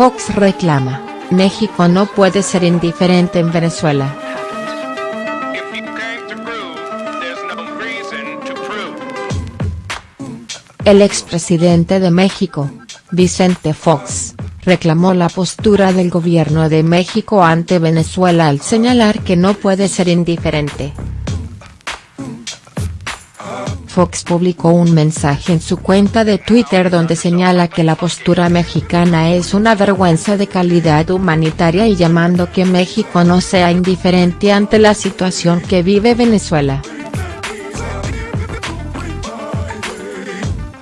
Fox reclama, México no puede ser indiferente en Venezuela. El expresidente de México, Vicente Fox, reclamó la postura del gobierno de México ante Venezuela al señalar que no puede ser indiferente. Fox publicó un mensaje en su cuenta de Twitter donde señala que la postura mexicana es una vergüenza de calidad humanitaria y llamando que México no sea indiferente ante la situación que vive Venezuela.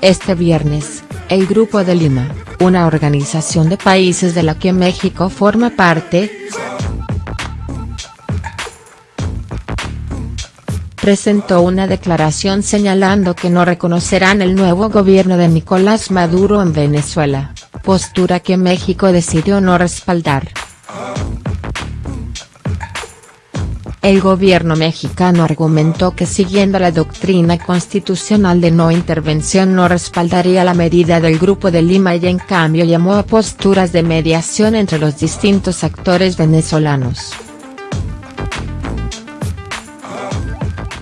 Este viernes, el Grupo de Lima, una organización de países de la que México forma parte, presentó una declaración señalando que no reconocerán el nuevo gobierno de Nicolás Maduro en Venezuela, postura que México decidió no respaldar. El gobierno mexicano argumentó que siguiendo la doctrina constitucional de no intervención no respaldaría la medida del Grupo de Lima y en cambio llamó a posturas de mediación entre los distintos actores venezolanos.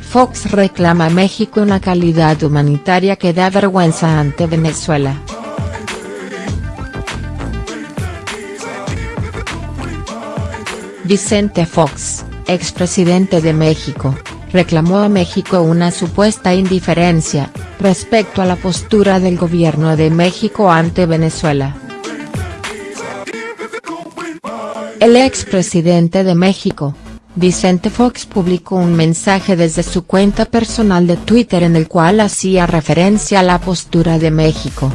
Fox reclama a México una calidad humanitaria que da vergüenza ante Venezuela. Vicente Fox, expresidente de México, reclamó a México una supuesta indiferencia, respecto a la postura del gobierno de México ante Venezuela. El expresidente de México, Vicente Fox publicó un mensaje desde su cuenta personal de Twitter en el cual hacía referencia a la postura de México.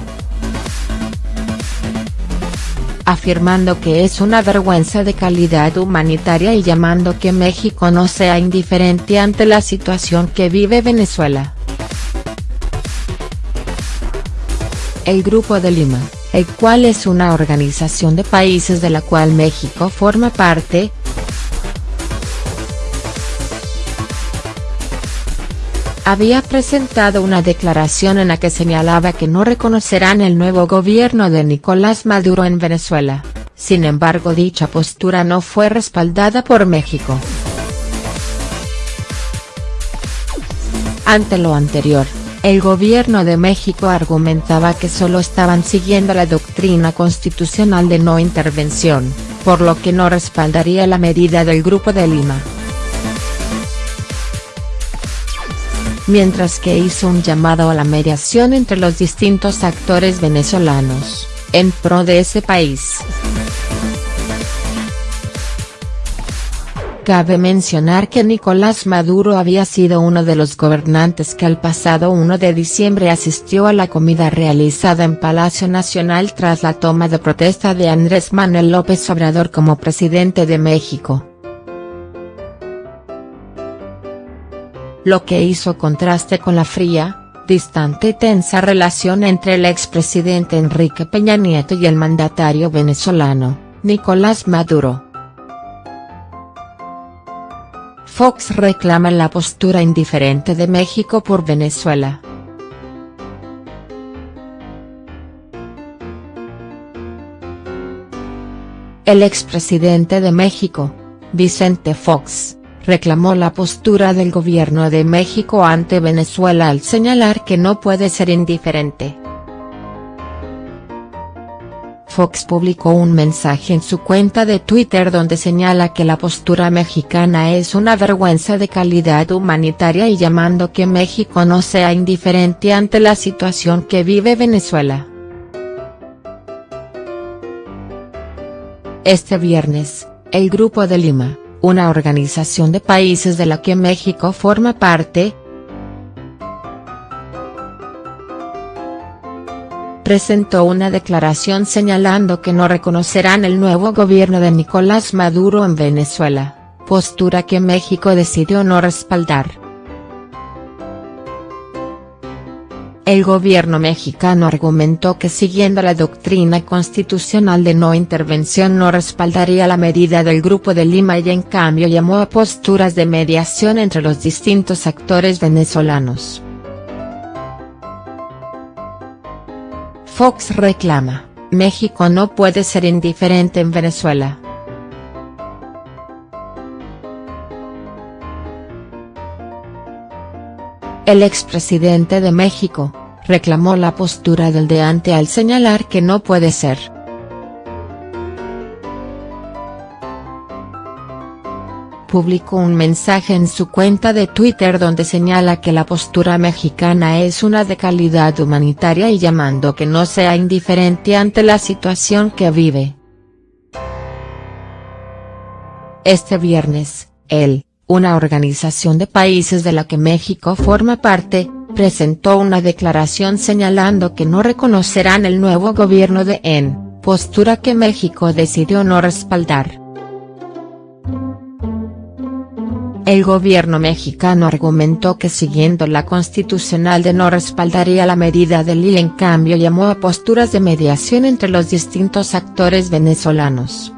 Afirmando que es una vergüenza de calidad humanitaria y llamando que México no sea indiferente ante la situación que vive Venezuela. El Grupo de Lima, el cual es una organización de países de la cual México forma parte, había presentado una declaración en la que señalaba que no reconocerán el nuevo gobierno de Nicolás Maduro en Venezuela, sin embargo dicha postura no fue respaldada por México. Ante lo anterior, el gobierno de México argumentaba que solo estaban siguiendo la doctrina constitucional de no intervención, por lo que no respaldaría la medida del Grupo de Lima. Mientras que hizo un llamado a la mediación entre los distintos actores venezolanos, en pro de ese país. Cabe mencionar que Nicolás Maduro había sido uno de los gobernantes que al pasado 1 de diciembre asistió a la comida realizada en Palacio Nacional tras la toma de protesta de Andrés Manuel López Obrador como presidente de México. Lo que hizo contraste con la fría, distante y tensa relación entre el expresidente Enrique Peña Nieto y el mandatario venezolano, Nicolás Maduro. Fox reclama la postura indiferente de México por Venezuela. El expresidente de México, Vicente Fox, reclamó la postura del gobierno de México ante Venezuela al señalar que no puede ser indiferente. Fox publicó un mensaje en su cuenta de Twitter donde señala que la postura mexicana es una vergüenza de calidad humanitaria y llamando que México no sea indiferente ante la situación que vive Venezuela. Este viernes, el Grupo de Lima, una organización de países de la que México forma parte, presentó una declaración señalando que no reconocerán el nuevo gobierno de Nicolás Maduro en Venezuela, postura que México decidió no respaldar. El gobierno mexicano argumentó que siguiendo la doctrina constitucional de no intervención no respaldaría la medida del Grupo de Lima y en cambio llamó a posturas de mediación entre los distintos actores venezolanos. Fox reclama, México no puede ser indiferente en Venezuela. El expresidente de México, reclamó la postura del deante al señalar que no puede ser. publicó un mensaje en su cuenta de Twitter donde señala que la postura mexicana es una de calidad humanitaria y llamando que no sea indiferente ante la situación que vive. Este viernes, él, una organización de países de la que México forma parte, presentó una declaración señalando que no reconocerán el nuevo gobierno de EN, postura que México decidió no respaldar. El gobierno mexicano argumentó que siguiendo la constitucional de no respaldaría la medida del y en cambio llamó a posturas de mediación entre los distintos actores venezolanos.